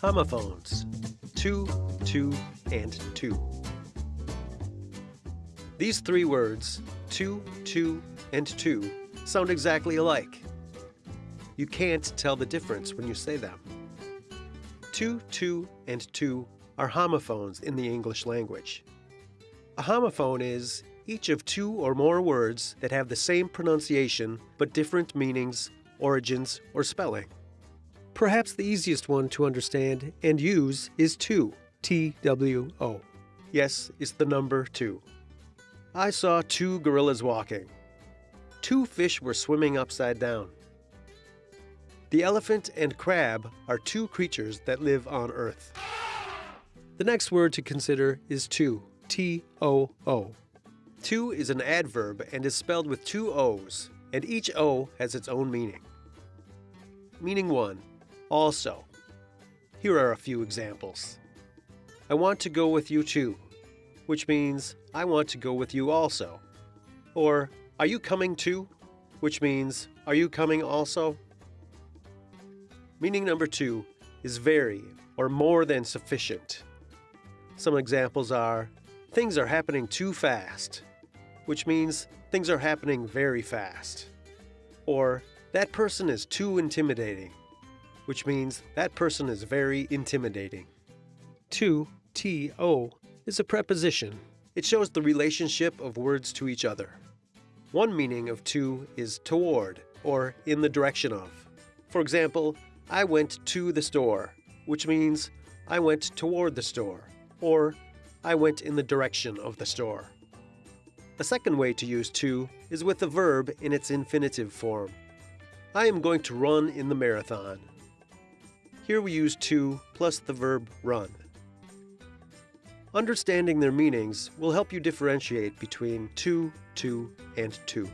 Homophones. Two, two, and two. These three words, two, two, and two, sound exactly alike. You can't tell the difference when you say them. Two, two, and two are homophones in the English language. A homophone is each of two or more words that have the same pronunciation but different meanings, origins, or spelling. Perhaps the easiest one to understand and use is two, T-W-O. Yes, it's the number two. I saw two gorillas walking. Two fish were swimming upside down. The elephant and crab are two creatures that live on Earth. The next word to consider is too, T-O-O. Too is an adverb and is spelled with two O's, and each O has its own meaning. Meaning 1. Also. Here are a few examples. I want to go with you too, which means I want to go with you also. Or, are you coming too? Which means, are you coming also? Meaning number two is very or more than sufficient. Some examples are, things are happening too fast, which means things are happening very fast. Or, that person is too intimidating, which means that person is very intimidating. To, T-O, is a preposition. It shows the relationship of words to each other. One meaning of to is toward, or in the direction of. For example, I went to the store, which means I went toward the store, or I went in the direction of the store. A second way to use to is with the verb in its infinitive form. I am going to run in the marathon. Here we use to plus the verb run. Understanding their meanings will help you differentiate between to, two, and two.